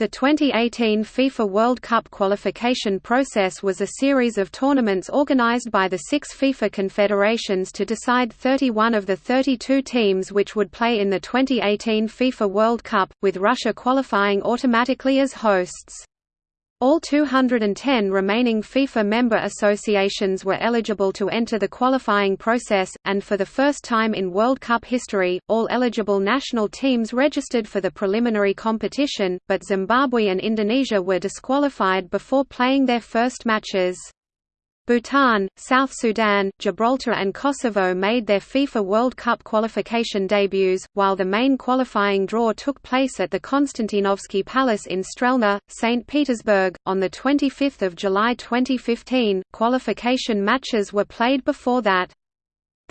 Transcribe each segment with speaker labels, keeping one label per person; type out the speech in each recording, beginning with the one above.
Speaker 1: The 2018 FIFA World Cup qualification process was a series of tournaments organized by the six FIFA confederations to decide 31 of the 32 teams which would play in the 2018 FIFA World Cup, with Russia qualifying automatically as hosts. All 210 remaining FIFA member associations were eligible to enter the qualifying process, and for the first time in World Cup history, all eligible national teams registered for the preliminary competition, but Zimbabwe and Indonesia were disqualified before playing their first matches. Bhutan, South Sudan, Gibraltar and Kosovo made their FIFA World Cup qualification debuts, while the main qualifying draw took place at the Konstantinovsky Palace in Strelna, St. Petersburg. On 25 July 2015, qualification matches were played before that.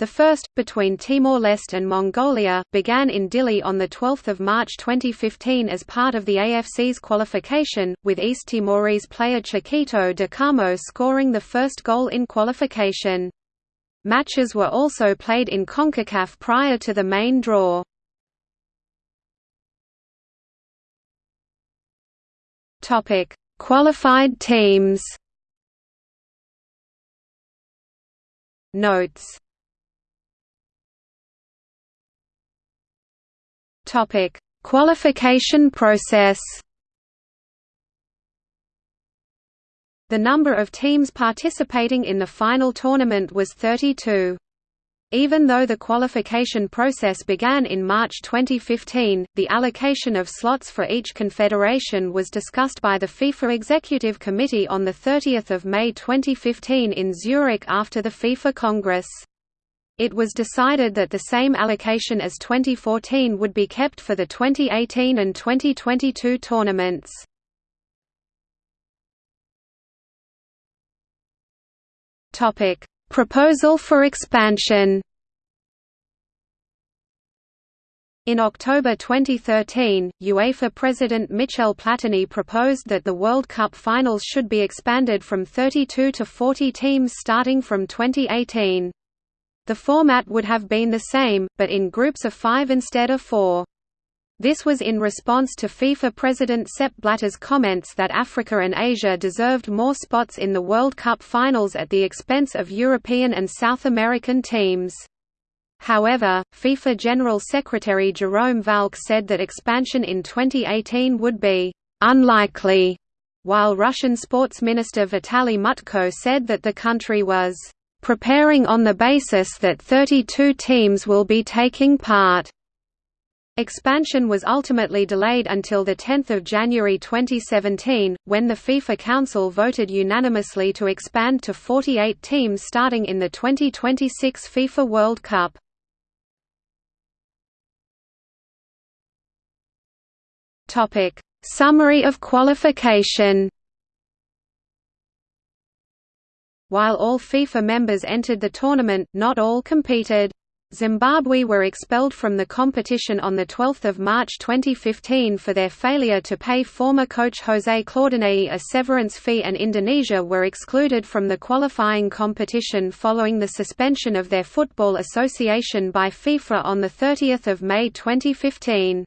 Speaker 1: The first, between Timor-Leste and Mongolia, began in Dili on 12 March 2015 as part of the AFC's qualification, with East Timorese player Chiquito de Carmo scoring the first goal in qualification. Matches were also played in CONCACAF prior to the main draw. Qualified teams Notes Topic: Qualification process. The number of teams participating in the final tournament was 32. Even though the qualification process began in March 2015, the allocation of slots for each confederation was discussed by the FIFA Executive Committee on 30 May 2015 in Zurich after the FIFA Congress. It was decided that the same allocation as 2014 would be kept for the 2018 and 2022 tournaments. Topic: Proposal for expansion. In October 2013, UEFA President Michel Platini proposed that the World Cup finals should be expanded from 32 to 40 teams starting from 2018. The format would have been the same, but in groups of five instead of four. This was in response to FIFA President Sepp Blatter's comments that Africa and Asia deserved more spots in the World Cup finals at the expense of European and South American teams. However, FIFA General Secretary Jerome Valcke said that expansion in 2018 would be «unlikely», while Russian Sports Minister Vitaly Mutko said that the country was preparing on the basis that 32 teams will be taking part. Expansion was ultimately delayed until 10 January 2017, when the FIFA Council voted unanimously to expand to 48 teams starting in the 2026 FIFA World Cup. Summary of qualification While all FIFA members entered the tournament, not all competed. Zimbabwe were expelled from the competition on 12 March 2015 for their failure to pay former coach José Claudinei a severance fee and Indonesia were excluded from the qualifying competition following the suspension of their Football Association by FIFA on 30 May 2015.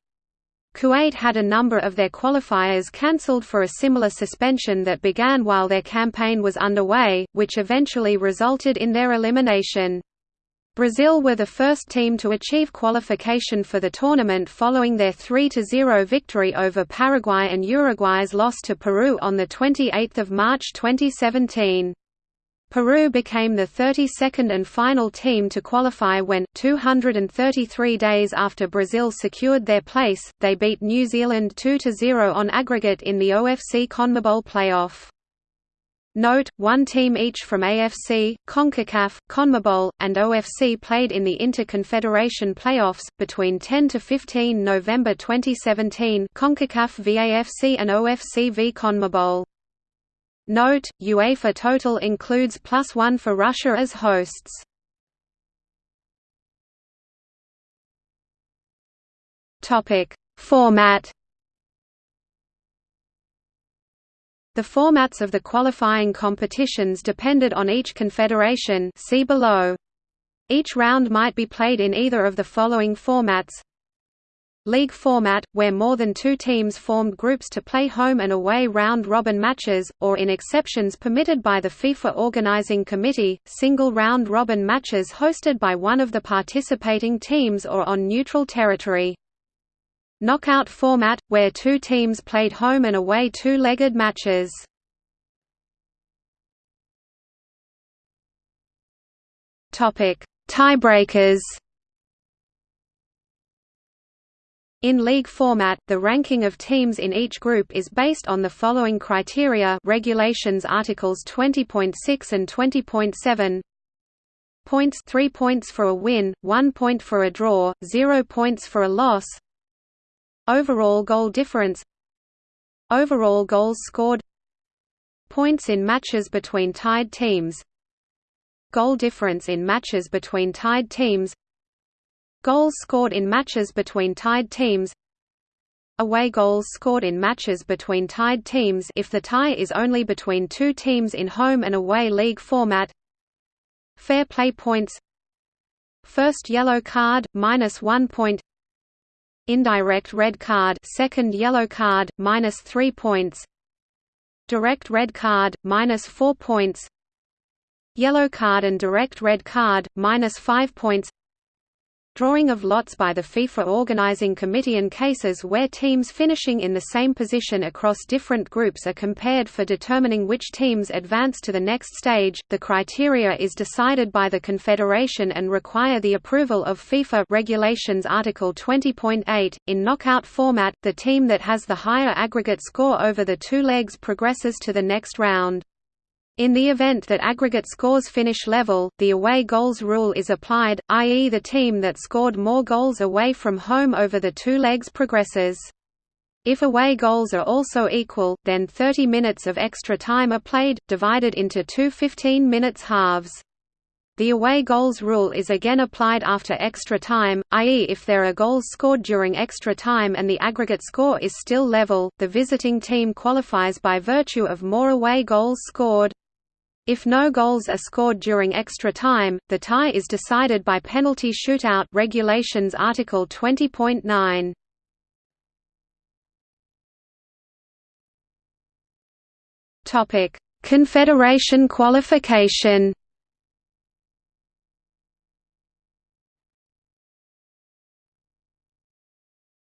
Speaker 1: Kuwait had a number of their qualifiers cancelled for a similar suspension that began while their campaign was underway, which eventually resulted in their elimination. Brazil were the first team to achieve qualification for the tournament following their 3–0 victory over Paraguay and Uruguay's loss to Peru on 28 March 2017. Peru became the 32nd and final team to qualify when, 233 days after Brazil secured their place, they beat New Zealand 2–0 on aggregate in the OFC CONMEBOL playoff. Note, one team each from AFC, CONCACAF, CONMEBOL, and OFC played in the Inter-Confederation playoffs, between 10–15 November 2017 CONCACAF v AFC and OFC v CONMEBOL. Note, UEFA total includes plus one for Russia as hosts. Format The formats of the qualifying competitions depended on each confederation see below. Each round might be played in either of the following formats League format, where more than two teams formed groups to play home and away round-robin matches, or in exceptions permitted by the FIFA Organizing Committee, single round-robin matches hosted by one of the participating teams or on neutral territory. Knockout format, where two teams played home and away two-legged matches. Tiebreakers In league format, the ranking of teams in each group is based on the following criteria Regulations Articles 20.6 and 20.7 Points 3 points for a win, 1 point for a draw, 0 points for a loss Overall goal difference Overall goals scored Points in matches between tied teams Goal difference in matches between tied teams Goals scored in matches between tied teams. Away goals scored in matches between tied teams if the tie is only between two teams in home and away league format. Fair play points. First yellow card, minus one point. Indirect red card second yellow card, minus three points. Direct red card, minus four points. Yellow card and direct red card, minus five points Drawing of lots by the FIFA Organizing Committee in cases where teams finishing in the same position across different groups are compared for determining which teams advance to the next stage. The criteria is decided by the Confederation and require the approval of FIFA Regulations Article 20.8. In knockout format, the team that has the higher aggregate score over the two legs progresses to the next round. In the event that aggregate scores finish level, the away goals rule is applied, i.e. the team that scored more goals away from home over the two legs progresses. If away goals are also equal, then 30 minutes of extra time are played, divided into two 15 minutes halves. The away goals rule is again applied after extra time, i.e. if there are goals scored during extra time and the aggregate score is still level, the visiting team qualifies by virtue of more away goals scored. If no goals are scored during extra time, the tie is decided by penalty shootout regulations article 20.9. Topic: Confederation qualification.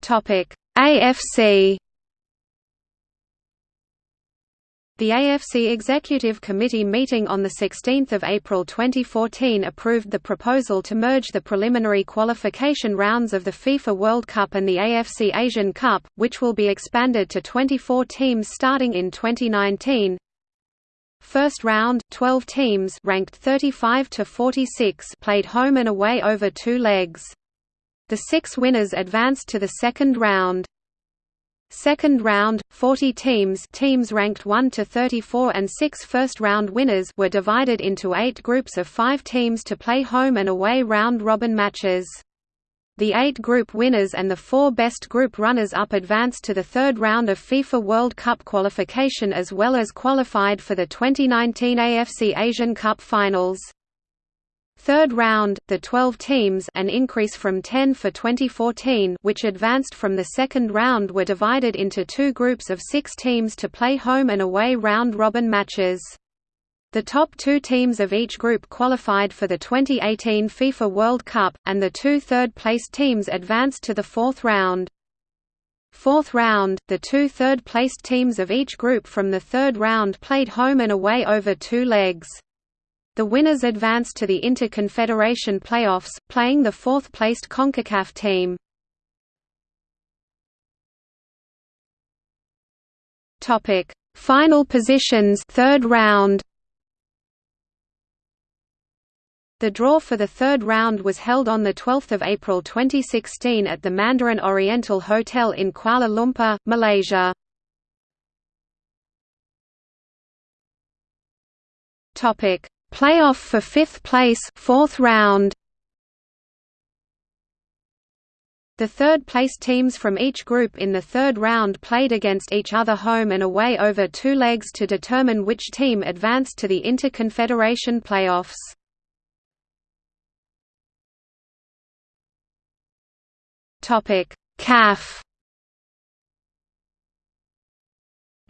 Speaker 1: Topic: AFC The AFC Executive Committee meeting on 16 April 2014 approved the proposal to merge the preliminary qualification rounds of the FIFA World Cup and the AFC Asian Cup, which will be expanded to 24 teams starting in 2019. First round, 12 teams ranked 35 to 46 played home and away over two legs. The six winners advanced to the second round. Second round, 40 teams teams ranked 1 to 34 and six first-round winners were divided into eight groups of five teams to play home and away round-robin matches. The eight group winners and the four best group runners-up advanced to the third round of FIFA World Cup qualification as well as qualified for the 2019 AFC Asian Cup finals. Third round, the 12 teams an increase from 10 for 2014 which advanced from the second round were divided into two groups of six teams to play home and away round-robin matches. The top two teams of each group qualified for the 2018 FIFA World Cup, and the two third-placed teams advanced to the fourth round. Fourth round, the two third-placed teams of each group from the third round played home and away over two legs. The winners advanced to the Inter-Confederation playoffs, playing the fourth-placed CONCACAF team. Topic: Final positions, third round. The draw for the third round was held on 12 April 2016 at the Mandarin Oriental Hotel in Kuala Lumpur, Malaysia. Playoff for fifth place fourth round. The third-place teams from each group in the third round played against each other home and away over two legs to determine which team advanced to the Inter-Confederation playoffs. CAF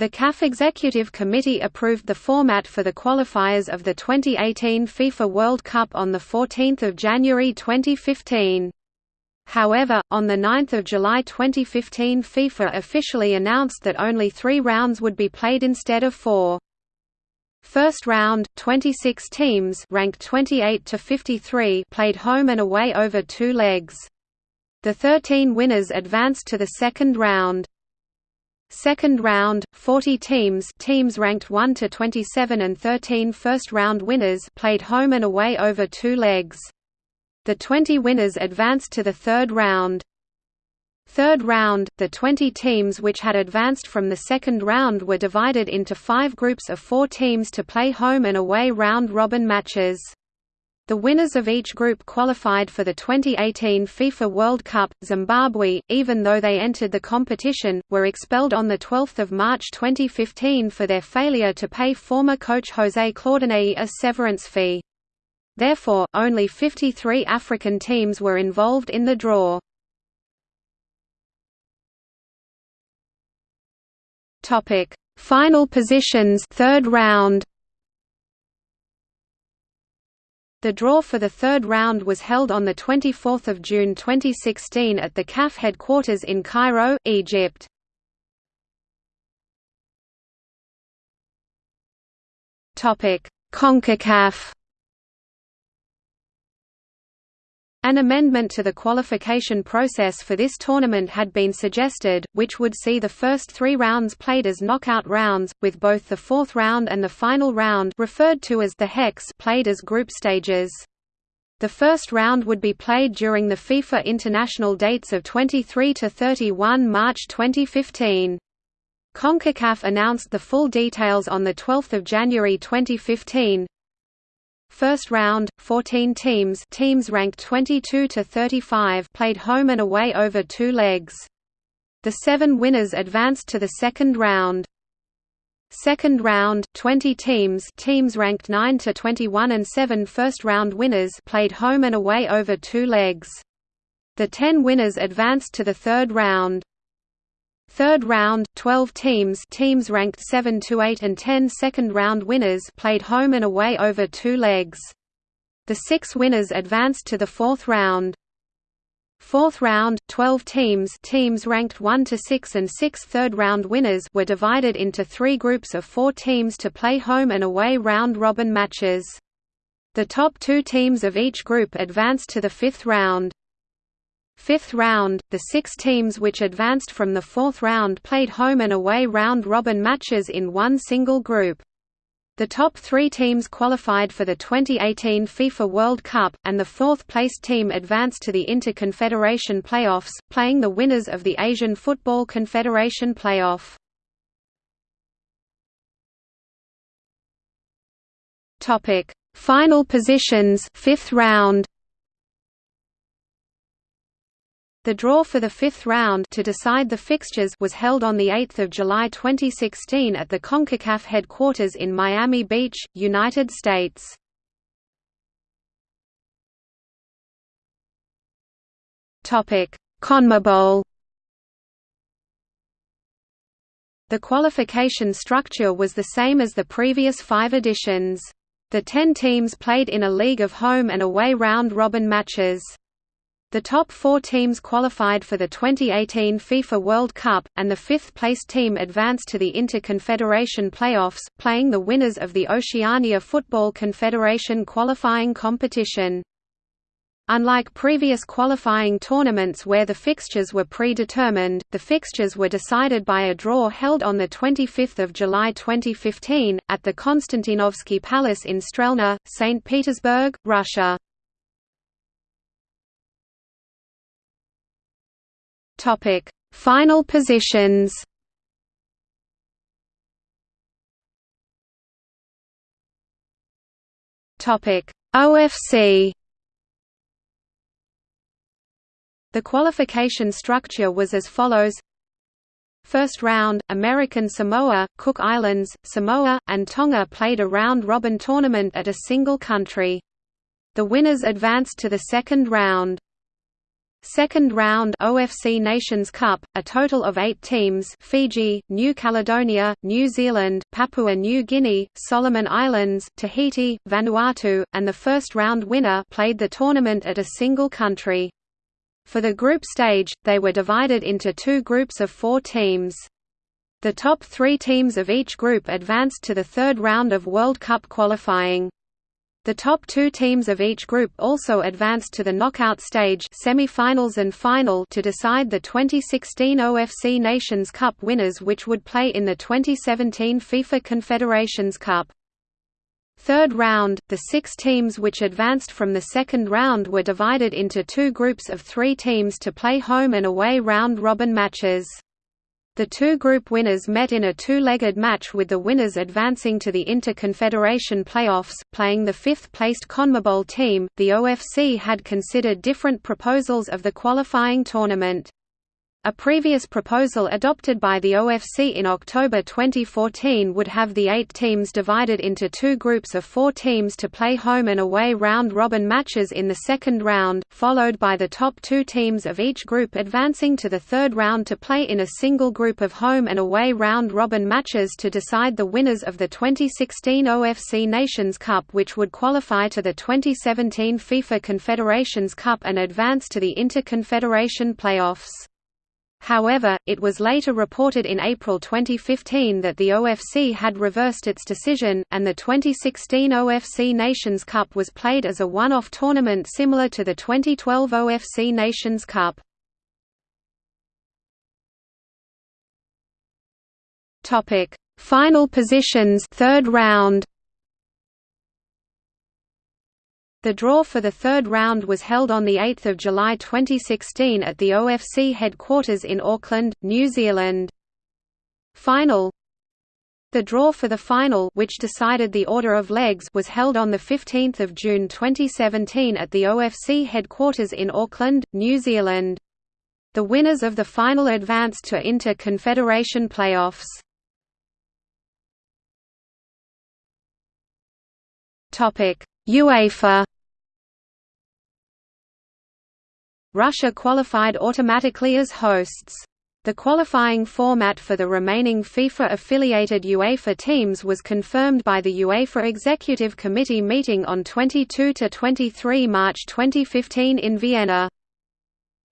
Speaker 1: The CAF Executive Committee approved the format for the qualifiers of the 2018 FIFA World Cup on 14 January 2015. However, on 9 July 2015 FIFA officially announced that only three rounds would be played instead of four. First round, 26 teams ranked 28 to 53 played home and away over two legs. The 13 winners advanced to the second round. Second round, 40 teams teams ranked 1 to 27 and 13 first-round winners played home and away over two legs. The 20 winners advanced to the third round. Third round, the 20 teams which had advanced from the second round were divided into five groups of four teams to play home and away round-robin matches. The winners of each group qualified for the 2018 FIFA World Cup. Zimbabwe, even though they entered the competition, were expelled on 12 March 2015 for their failure to pay former coach José Claudinei a severance fee. Therefore, only 53 African teams were involved in the draw. Topic: Final positions, third round. The draw for the third round was held on 24 June 2016 at the CAF headquarters in Cairo, Egypt. CONCACAF An amendment to the qualification process for this tournament had been suggested, which would see the first three rounds played as knockout rounds, with both the fourth round and the final round referred to as the hex played as group stages. The first round would be played during the FIFA international dates of 23 to 31 March 2015. CONCACAF announced the full details on 12 January 2015, First round, 14 teams teams ranked 22 to 35 played home and away over two legs. The seven winners advanced to the second round. Second round, 20 teams teams ranked 9 to 21 and seven first round winners played home and away over two legs. The 10 winners advanced to the third round. Third round, 12 teams teams ranked 7 to 8 and 10 second round winners played home and away over two legs. The six winners advanced to the fourth round. Fourth round, 12 teams teams ranked 1 to 6 and 6 third round winners were divided into three groups of four teams to play home and away round-robin matches. The top two teams of each group advanced to the fifth round. Fifth round, the six teams which advanced from the fourth round played home and away round-robin matches in one single group. The top three teams qualified for the 2018 FIFA World Cup, and the fourth-placed team advanced to the Inter-Confederation playoffs, playing the winners of the Asian Football Confederation playoff. Final positions fifth round The draw for the fifth round to decide the fixtures was held on 8 July 2016 at the CONCACAF headquarters in Miami Beach, United States. CONMEBOL The qualification structure was the same as the previous five editions. The ten teams played in a league of home and away round-robin matches. The top four teams qualified for the 2018 FIFA World Cup, and the fifth-placed team advanced to the Inter-Confederation playoffs, playing the winners of the Oceania Football Confederation qualifying competition. Unlike previous qualifying tournaments where the fixtures were predetermined, the fixtures were decided by a draw held on 25 July 2015, at the Konstantinovsky Palace in Strelna, St. Petersburg, Russia. Topic: Final positions. Topic: OFC. The qualification structure was as follows First round, American Samoa, Cook Islands, Samoa, and Tonga played a round-robin tournament at a single country. The winners advanced to the second round. Second round OFC Nations Cup, a total of eight teams Fiji, New Caledonia, New Zealand, Papua New Guinea, Solomon Islands, Tahiti, Vanuatu, and the first round winner played the tournament at a single country. For the group stage, they were divided into two groups of four teams. The top three teams of each group advanced to the third round of World Cup qualifying. The top two teams of each group also advanced to the knockout stage semi-finals and final to decide the 2016 OFC Nations Cup winners which would play in the 2017 FIFA Confederations Cup. Third round, the six teams which advanced from the second round were divided into two groups of three teams to play home and away round-robin matches. The two group winners met in a two-legged match with the winners advancing to the Inter-Confederation playoffs, playing the fifth-placed CONMEBOL team. The OFC had considered different proposals of the qualifying tournament. A previous proposal adopted by the OFC in October 2014 would have the eight teams divided into two groups of four teams to play home and away round-robin matches in the second round, followed by the top two teams of each group advancing to the third round to play in a single group of home and away round-robin matches to decide the winners of the 2016 OFC Nations Cup which would qualify to the 2017 FIFA Confederations Cup and advance to the Inter-Confederation playoffs. However, it was later reported in April 2015 that the OFC had reversed its decision, and the 2016 OFC Nations Cup was played as a one-off tournament similar to the 2012 OFC Nations Cup. Final positions third round The draw for the third round was held on 8 July 2016 at the OFC headquarters in Auckland, New Zealand. Final The draw for the final which decided the order of legs was held on 15 June 2017 at the OFC headquarters in Auckland, New Zealand. The winners of the final advanced to Inter-Confederation playoffs. UEFA Russia qualified automatically as hosts. The qualifying format for the remaining FIFA-affiliated UEFA teams was confirmed by the UEFA Executive Committee meeting on 22–23 March 2015 in Vienna.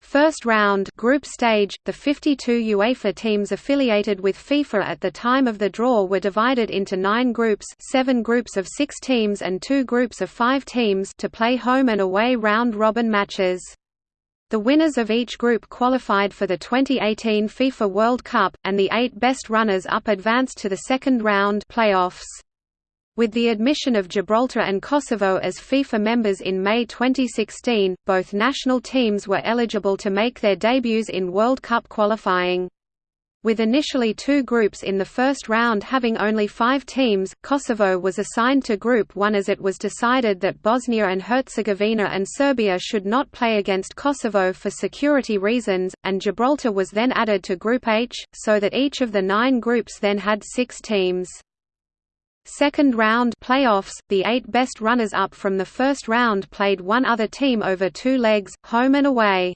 Speaker 1: First round group stage, the 52 UEFA teams affiliated with FIFA at the time of the draw were divided into nine groups seven groups of six teams and two groups of five teams to play home and away round-robin matches. The winners of each group qualified for the 2018 FIFA World Cup, and the eight best runners-up advanced to the second round playoffs. With the admission of Gibraltar and Kosovo as FIFA members in May 2016, both national teams were eligible to make their debuts in World Cup qualifying. With initially two groups in the first round having only five teams, Kosovo was assigned to Group 1 as it was decided that Bosnia and Herzegovina and Serbia should not play against Kosovo for security reasons, and Gibraltar was then added to Group H, so that each of the nine groups then had six teams. Second round playoffs, the eight best runners-up from the first round played one other team over two legs, home and away.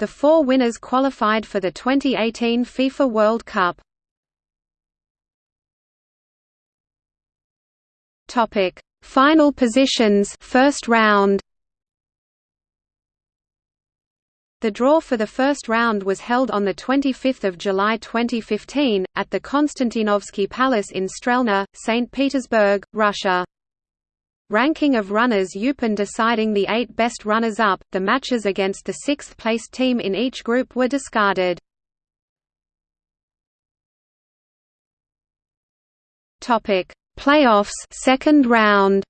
Speaker 1: The four winners qualified for the 2018 FIFA World Cup. Topic: Final positions first round. The draw for the first round was held on 25 July 2015, at the Konstantinovsky Palace in Strelna, St. Petersburg, Russia. Ranking of runners UPAN deciding the eight best runners-up, the matches against the sixth-placed team in each group were discarded. Topic: Playoffs second round.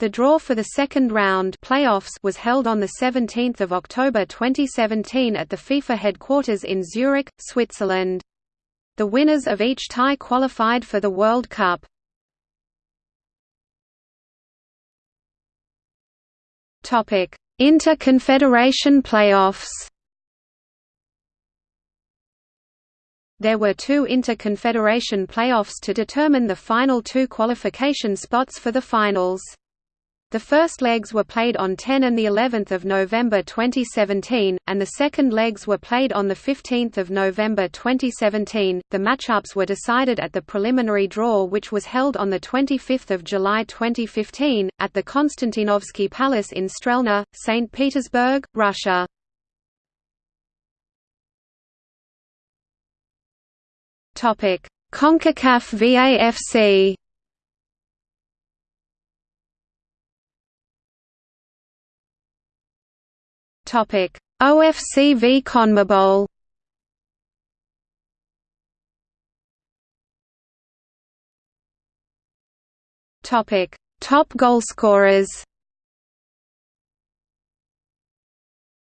Speaker 1: The draw for the second round playoffs was held on 17 October 2017 at the FIFA headquarters in Zurich, Switzerland. The winners of each tie qualified for the World Cup. Inter-Confederation playoffs. There were two Inter-Confederation playoffs to determine the final two qualification spots for the finals. The first legs were played on 10 and the 11th of November 2017, and the second legs were played on the 15th of November 2017. The matchups were decided at the preliminary draw which was held on the 25th of July 2015 at the Konstantinovsky Palace in Strelna, St. Petersburg, Russia. Topic: CONCACAF v AFC Topic: OFC v CONMEBOL. Topic: Top goalscorers.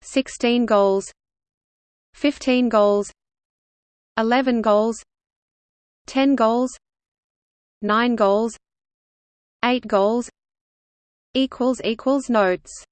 Speaker 1: 16 goals. 15 goals. 11 goals. 10 goals. 9 goals. 8 goals. Equals equals notes